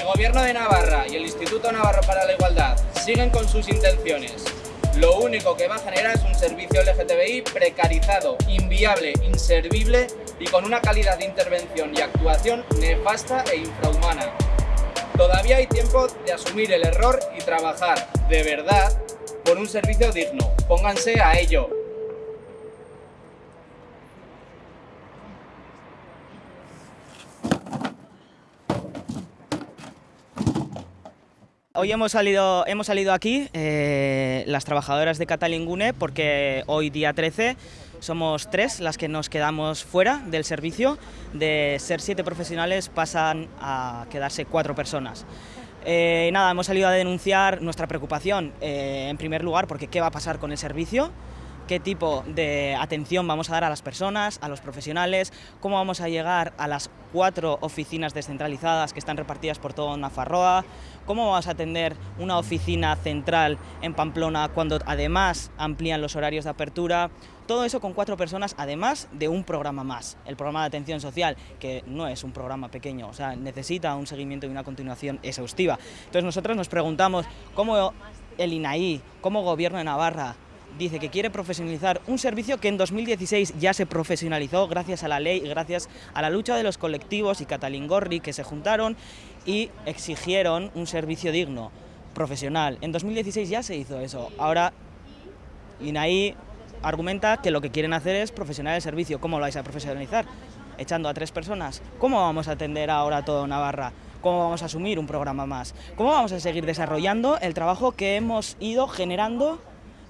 el Gobierno de Navarra y el Instituto Navarro para la Igualdad siguen con sus intenciones, lo único que va a generar es un servicio LGTBI precarizado, inviable, inservible y con una calidad de intervención y actuación nefasta e infrahumana. Todavía hay tiempo de asumir el error y trabajar, de verdad, por un servicio digno. Pónganse a ello. Hoy hemos salido, hemos salido aquí, eh, las trabajadoras de Catalingune, porque hoy día 13 somos tres las que nos quedamos fuera del servicio. De ser siete profesionales pasan a quedarse cuatro personas. Eh, nada, hemos salido a denunciar nuestra preocupación, eh, en primer lugar, porque qué va a pasar con el servicio, qué tipo de atención vamos a dar a las personas, a los profesionales, cómo vamos a llegar a las cuatro oficinas descentralizadas que están repartidas por toda Nafarroa, cómo vamos a atender una oficina central en Pamplona cuando además amplían los horarios de apertura, todo eso con cuatro personas, además de un programa más, el programa de atención social, que no es un programa pequeño, o sea, necesita un seguimiento y una continuación exhaustiva. Entonces nosotros nos preguntamos cómo el INAI, como Gobierno de Navarra, dice que quiere profesionalizar un servicio que en 2016 ya se profesionalizó gracias a la ley, gracias a la lucha de los colectivos y Catalingorri que se juntaron y exigieron un servicio digno, profesional. En 2016 ya se hizo eso. Ahora INAI argumenta que lo que quieren hacer es profesionalizar el servicio. ¿Cómo lo vais a profesionalizar? Echando a tres personas. ¿Cómo vamos a atender ahora todo Navarra? ¿Cómo vamos a asumir un programa más? ¿Cómo vamos a seguir desarrollando el trabajo que hemos ido generando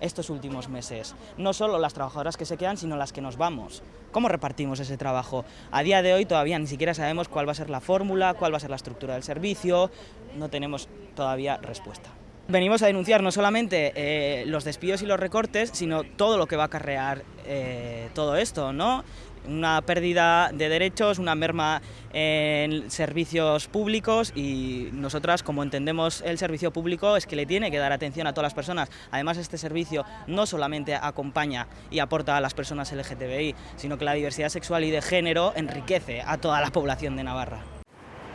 estos últimos meses. No solo las trabajadoras que se quedan, sino las que nos vamos. ¿Cómo repartimos ese trabajo? A día de hoy todavía ni siquiera sabemos cuál va a ser la fórmula, cuál va a ser la estructura del servicio, no tenemos todavía respuesta. Venimos a denunciar no solamente eh, los despidos y los recortes, sino todo lo que va a acarrear eh, todo esto, ¿no? Una pérdida de derechos, una merma en servicios públicos y nosotras, como entendemos el servicio público, es que le tiene que dar atención a todas las personas. Además, este servicio no solamente acompaña y aporta a las personas LGTBI, sino que la diversidad sexual y de género enriquece a toda la población de Navarra.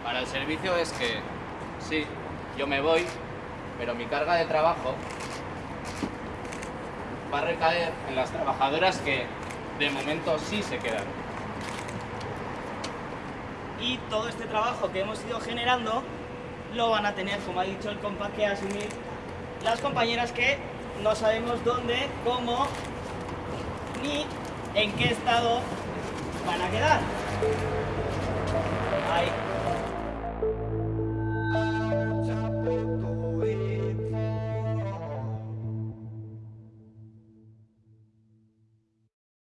Para el servicio es que, sí, yo me voy, pero mi carga de trabajo va a recaer en las trabajadoras que de momento sí se quedan. Y todo este trabajo que hemos ido generando lo van a tener, como ha dicho el compa, que asumir las compañeras que no sabemos dónde, cómo, ni en qué estado van a quedar.